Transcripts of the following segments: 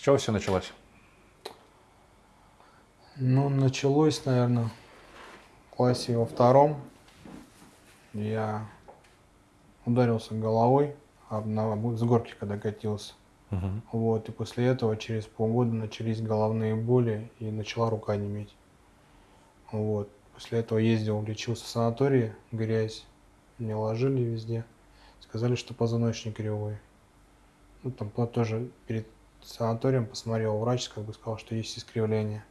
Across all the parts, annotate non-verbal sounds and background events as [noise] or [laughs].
С чего все началось? Ну, началось, наверное, в классе во втором. Я ударился головой на, с горки, когда катился. Угу. Вот, и после этого через полгода начались головные боли и начала рука неметь. Вот. После этого ездил, лечился в санатории, грязь. Мне ложили везде. Сказали, что позвоночник кривой. Ну, там тоже перед санаторием посмотрел врач, как бы сказал, что есть искривление.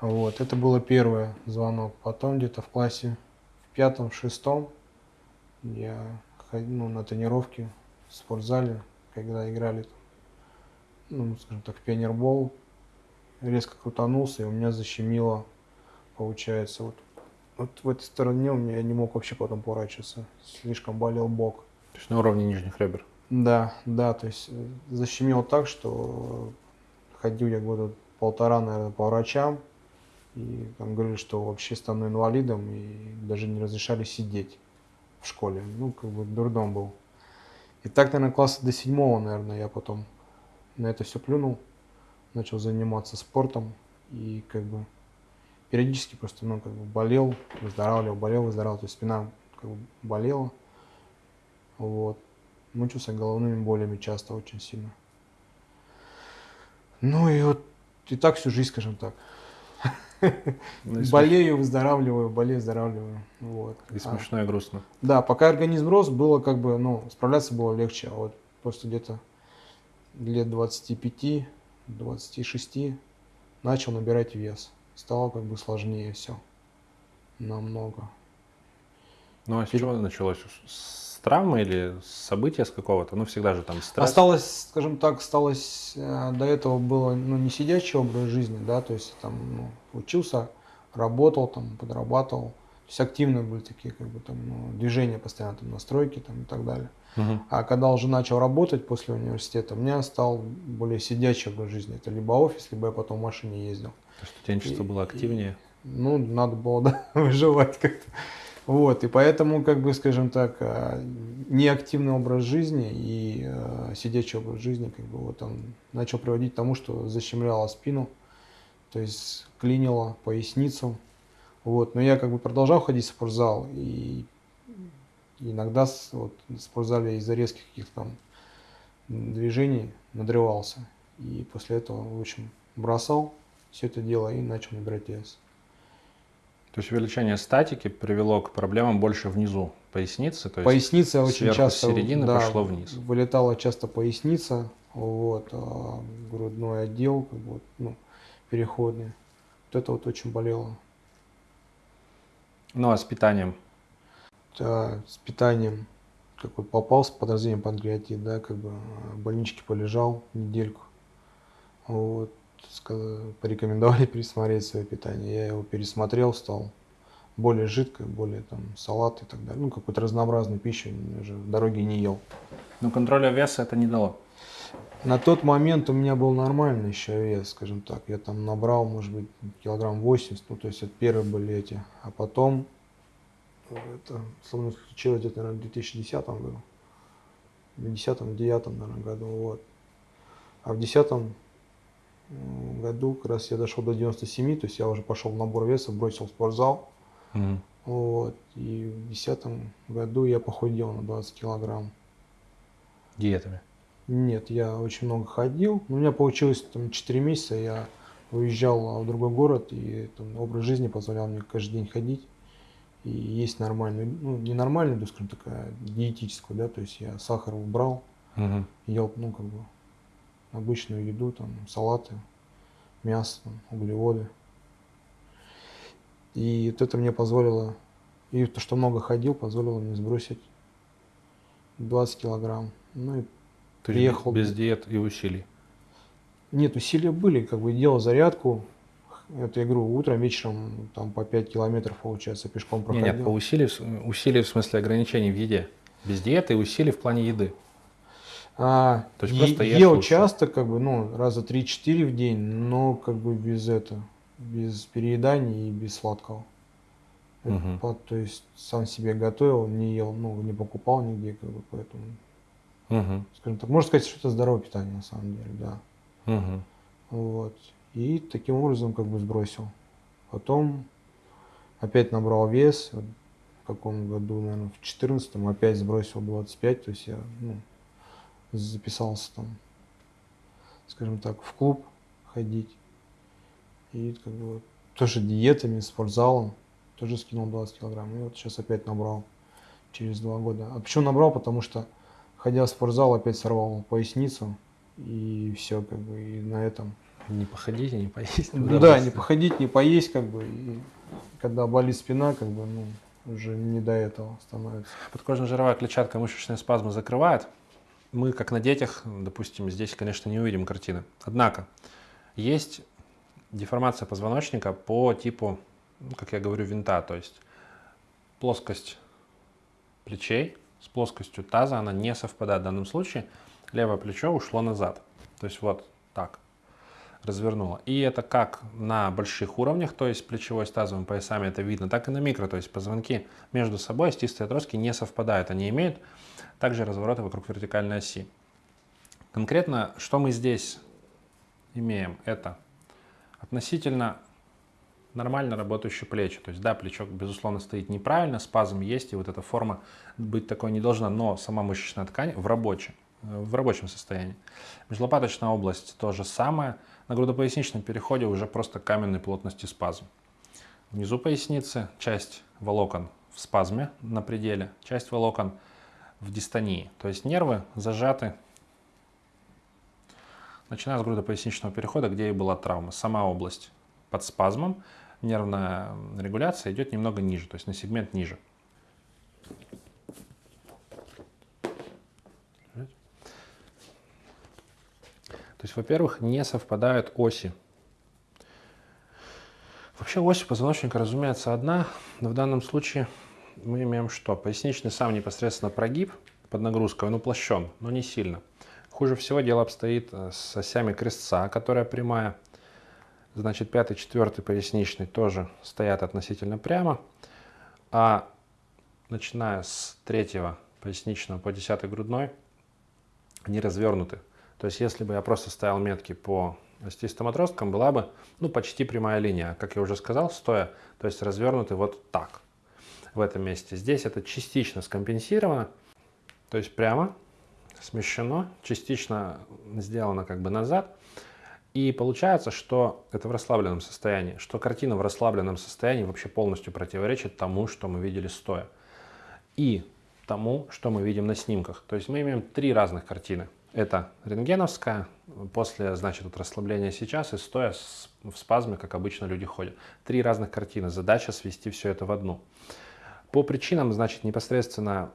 Вот, это было первый звонок. Потом где-то в классе в пятом, шестом я ходил ну, на тренировки в спортзале, когда играли, ну, скажем так, в пионербол. Резко крутанулся, и у меня защемило, получается, вот, вот в этой стороне у меня я не мог вообще потом поворачиваться. Слишком болел бок. То есть на уровне нижних ребер? Да, да, то есть э, защемило так, что ходил я года полтора, наверное, по врачам, и там говорили, что вообще стану инвалидом, и даже не разрешали сидеть в школе. Ну, как бы дурдом был. И так, наверное, класса до седьмого, наверное, я потом на это все плюнул, начал заниматься спортом, и как бы периодически просто, ну, как бы болел, выздоравливал, болел, выздоравливал, то есть спина как бы болела, вот мучился головными болями часто очень сильно. Ну и вот и так всю жизнь, скажем так. Ну, болею, выздоравливаю, болею, выздоравливаю. Вот. И смешно, и грустно. Да, пока организм рос, было как бы, ну, справляться было легче. А вот после где-то лет 25, 26 начал набирать вес. Стало как бы сложнее все. Намного. Ну а с чего началось? травмы или события с какого-то? Ну, всегда же там стресс. Осталось, скажем так, осталось, э, до этого было, ну, не сидячий образ жизни, да, то есть там, ну, учился, работал, там, подрабатывал. То есть активные были такие, как бы, там, ну, движения постоянно, там, настройки, там, и так далее. Угу. А когда уже начал работать после университета, у меня стал более сидячий образ жизни. Это либо офис, либо я потом в машине ездил. То есть студенчество и, было активнее? И, ну, надо было, да, [laughs] выживать как-то. Вот, и поэтому, как бы, скажем так, э, неактивный образ жизни и э, сидячий образ жизни, как бы, вот он начал приводить к тому, что защемляло спину, то есть клинило поясницу. Вот, но я как бы продолжал ходить в спортзал, и иногда вот, в спортзале из-за резких каких-то там движений надрывался. И после этого, в общем, бросал все это дело и начал набирать вес. То есть увеличение статики привело к проблемам больше внизу поясницы. То есть поясница очень часто середины да, пошло вниз. Вылетала часто поясница, вот, а грудной отдел, как бы, ну, переходный. Вот это вот очень болело. Ну а с питанием? Да, с питанием. Как вот попал с подозрением панкреатит, да, как бы в больничке полежал недельку. Вот порекомендовали [laughs] пересмотреть свое питание. Я его пересмотрел, стал более жидкой, более там салат и так далее. Ну, какую-то разнообразную пищу уже в дороге не ел. Но контроля веса это не дало? На тот момент у меня был нормальный еще вес, скажем так. Я там набрал, может быть, килограмм 80, ну, то есть это первые были эти. А потом, это со мной случилось где-то, наверное, в 2010 году. В 2010-2009, наверное, году, вот. А в 2010 году как раз я дошел до 97, то есть я уже пошел в набор веса, бросил спортзал. Mm. Вот, и в 2010 году я похудел на 20 килограмм. Диетами? Нет, я очень много ходил. У меня получилось там 4 месяца, я уезжал в другой город, и там, образ жизни позволял мне каждый день ходить. И есть нормальную, ну, не нормальную, да, скажем такая, диетическую, да, то есть я сахар убрал, угу. ел, ну, как бы, обычную еду, там, салаты, мясо, там, углеводы. И вот это мне позволило, и то, что много ходил, позволило мне сбросить 20 килограмм. Ну и то приехал. без диет и усилий? Нет, усилия были, как бы делал зарядку, это я говорю, утром, вечером там по 5 километров, получается, пешком проходил. Нет, нет по усилий, усилий в смысле ограничений в еде. Без диеты и усилий в плане еды. А, То есть просто ел лучше. часто, как бы, ну, раза 3-4 в день, но как бы без этого, без перееданий и без сладкого. Угу. Это, то есть сам себе готовил, не ел, ну, не покупал нигде, как бы, поэтому, угу. скажем так, можно сказать, что это здоровое питание на самом деле, да. Мгм. Вот. И таким образом как бы сбросил. Потом опять набрал вес. Вот в каком году, наверное, в четырнадцатом опять сбросил 25. То есть я ну, записался там, скажем так, в клуб ходить. И как бы тоже диетами, спортзалом. Тоже скинул 20 килограмм. И вот сейчас опять набрал через два года. А почему набрал? Потому что, ходя в спортзал, опять сорвал поясницу. И все, как бы, и на этом. Не походить, не поесть. Ну да, не походить, не поесть, как бы. И когда болит спина, как бы, ну, уже не до этого становится. Подкожно-жировая клетчатка мышечные спазмы закрывает. Мы, как на детях, допустим, здесь, конечно, не увидим картины. Однако, есть деформация позвоночника по типу, ну, как я говорю, винта. То есть плоскость плечей с плоскостью таза, она не совпадает. В данном случае левое плечо ушло назад. То есть вот так развернуло. И это как на больших уровнях, то есть плечевой с тазовым поясами это видно, так и на микро, то есть позвонки между собой, остистые отростки не совпадают. Они имеют также развороты вокруг вертикальной оси. Конкретно, что мы здесь имеем, это относительно нормально работающие плечи. То есть, да, плечо, безусловно, стоит неправильно, спазм есть, и вот эта форма быть такой не должна, но сама мышечная ткань в рабочем, в рабочем состоянии. Межлопаточная область то же самое. На грудопоясничном переходе уже просто каменной плотности спазм. Внизу поясницы часть волокон в спазме на пределе, часть волокон в дистонии. То есть нервы зажаты, начиная с грудопоясничного перехода, где и была травма. Сама область под спазмом, нервная регуляция идет немного ниже, то есть на сегмент ниже. То есть, во-первых, не совпадают оси. Вообще ось позвоночника, разумеется, одна, но в данном случае мы имеем что? Поясничный сам непосредственно прогиб под нагрузкой, он уплощен, но не сильно. Хуже всего дело обстоит э, с осями крестца, которая прямая. Значит, пятый, четвертый поясничный тоже стоят относительно прямо. А начиная с третьего поясничного по десятый грудной, они развернуты. То есть, если бы я просто ставил метки по остистым отросткам, была бы ну, почти прямая линия. Как я уже сказал, стоя, то есть развернуты вот так, в этом месте. Здесь это частично скомпенсировано, то есть прямо смещено, частично сделано как бы назад. И получается, что это в расслабленном состоянии, что картина в расслабленном состоянии вообще полностью противоречит тому, что мы видели стоя. И тому, что мы видим на снимках. То есть мы имеем три разных картины. Это рентгеновская, после, значит, вот расслабления сейчас и стоя в спазме, как обычно люди ходят. Три разных картины. Задача свести все это в одну. По причинам, значит, непосредственно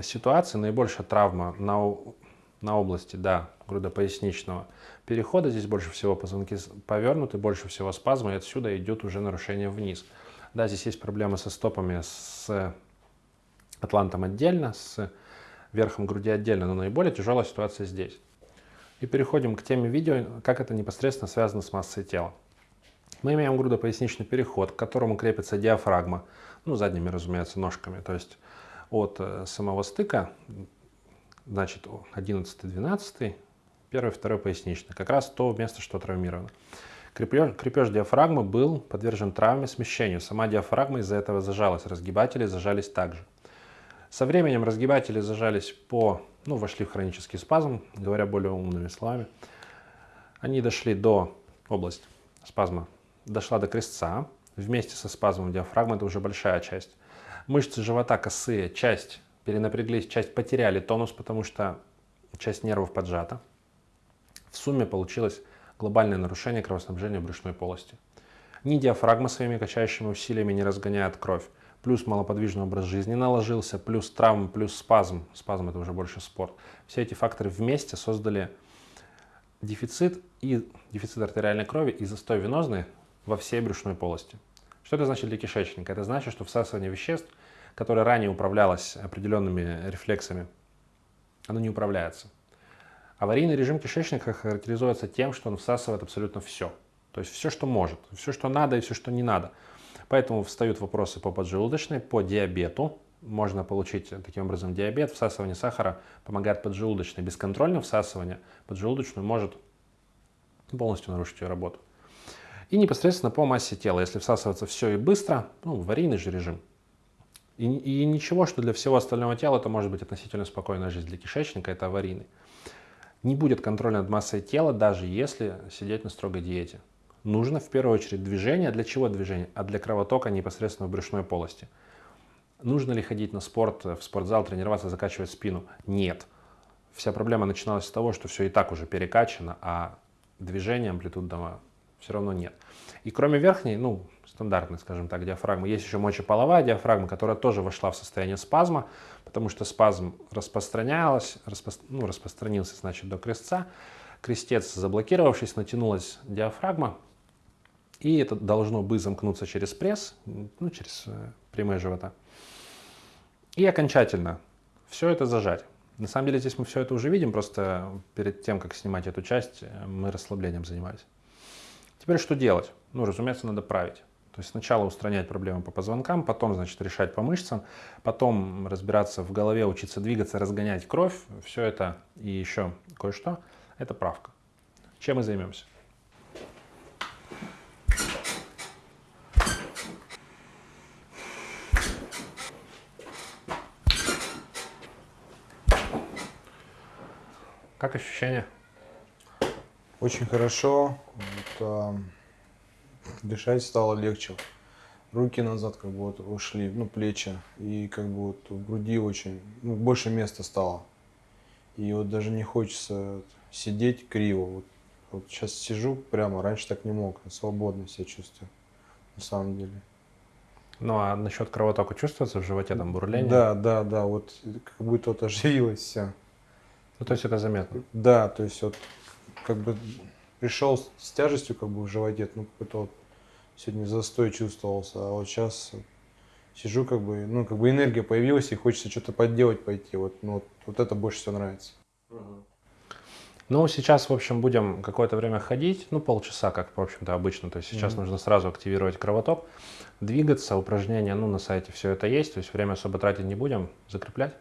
ситуации наибольшая травма на, на области, да, грудопоясничного перехода. Здесь больше всего позвонки повернуты, больше всего спазма, и отсюда идет уже нарушение вниз. Да, здесь есть проблемы со стопами, с атлантом отдельно, с верхом груди отдельно, но наиболее тяжелая ситуация здесь. И переходим к теме видео, как это непосредственно связано с массой тела. Мы имеем грудопоясничный переход, к которому крепится диафрагма, ну, задними, разумеется, ножками, то есть от э, самого стыка, значит, 11-12, первый, второй поясничный, как раз то место, что травмировано. Крепеж, крепеж диафрагмы был подвержен травме, смещению. Сама диафрагма из-за этого зажалась, разгибатели зажались также. Со временем разгибатели зажались по, ну, вошли в хронический спазм, говоря более умными словами. Они дошли до области спазма, дошла до крестца. Вместе со спазмом диафрагмы, это уже большая часть. Мышцы живота косые, часть перенапряглись, часть потеряли тонус, потому что часть нервов поджата. В сумме получилось глобальное нарушение кровоснабжения брюшной полости. Ни диафрагма своими качающими усилиями не разгоняет кровь, плюс малоподвижный образ жизни наложился, плюс травм, плюс спазм, спазм это уже больше спорт. Все эти факторы вместе создали дефицит и дефицит артериальной крови и застой венозный во всей брюшной полости. Что это значит для кишечника? Это значит, что всасывание веществ, которое ранее управлялось определенными рефлексами, оно не управляется. Аварийный режим кишечника характеризуется тем, что он всасывает абсолютно все. То есть все, что может, все, что надо и все, что не надо. Поэтому встают вопросы по поджелудочной, по диабету. Можно получить таким образом диабет. Всасывание сахара помогает поджелудочной. Бесконтрольное всасывание поджелудочную может полностью нарушить ее работу. И непосредственно по массе тела, если всасываться все и быстро, ну, аварийный же режим. И, и ничего, что для всего остального тела это может быть относительно спокойная жизнь. Для кишечника это аварийный. Не будет контроля над массой тела, даже если сидеть на строгой диете. Нужно в первую очередь движение. Для чего движение? А для кровотока непосредственно в брюшной полости. Нужно ли ходить на спорт, в спортзал, тренироваться, закачивать спину? Нет. Вся проблема начиналась с того, что все и так уже перекачано, а движения амплитудного все равно нет. И кроме верхней, ну, стандартной, скажем так, диафрагмы, есть еще мочеполовая диафрагма, которая тоже вошла в состояние спазма, потому что спазм распространялся, распро... ну, распространился, значит, до крестца. Крестец, заблокировавшись, натянулась диафрагма, и это должно бы замкнуться через пресс, ну, через э, прямые живота. И окончательно все это зажать. На самом деле здесь мы все это уже видим, просто перед тем, как снимать эту часть, э, мы расслаблением занимались. Теперь что делать? Ну, разумеется, надо править. То есть сначала устранять проблемы по позвонкам, потом, значит, решать по мышцам, потом разбираться в голове, учиться двигаться, разгонять кровь. Все это и еще кое-что – это правка. Чем мы займемся? Как ощущения? Очень хорошо. Дышать стало легче. Руки назад как бы вот ушли, ну, плечи. И как бы вот в груди очень, ну, больше места стало. И вот даже не хочется сидеть криво. Вот, вот сейчас сижу прямо, раньше так не мог, свободно себя чувствую, на самом деле. Ну а насчет кровотока чувствуется в животе там бурление? Да, да, да, вот как будто вот оживилось все. Ну, то есть это заметно? Да, то есть вот как бы пришел с тяжестью как бы в животе, ну какой-то вот сегодня застой чувствовался, а вот сейчас сижу как бы, ну как бы энергия появилась и хочется что-то подделать пойти, вот, ну, вот, вот это больше всего нравится. Ну, сейчас, в общем, будем какое-то время ходить, ну, полчаса, как, в общем-то, обычно. То есть сейчас mm-hmm. нужно сразу активировать кровоток, двигаться, упражнения, ну, на сайте все это есть, то есть время особо тратить не будем, закреплять.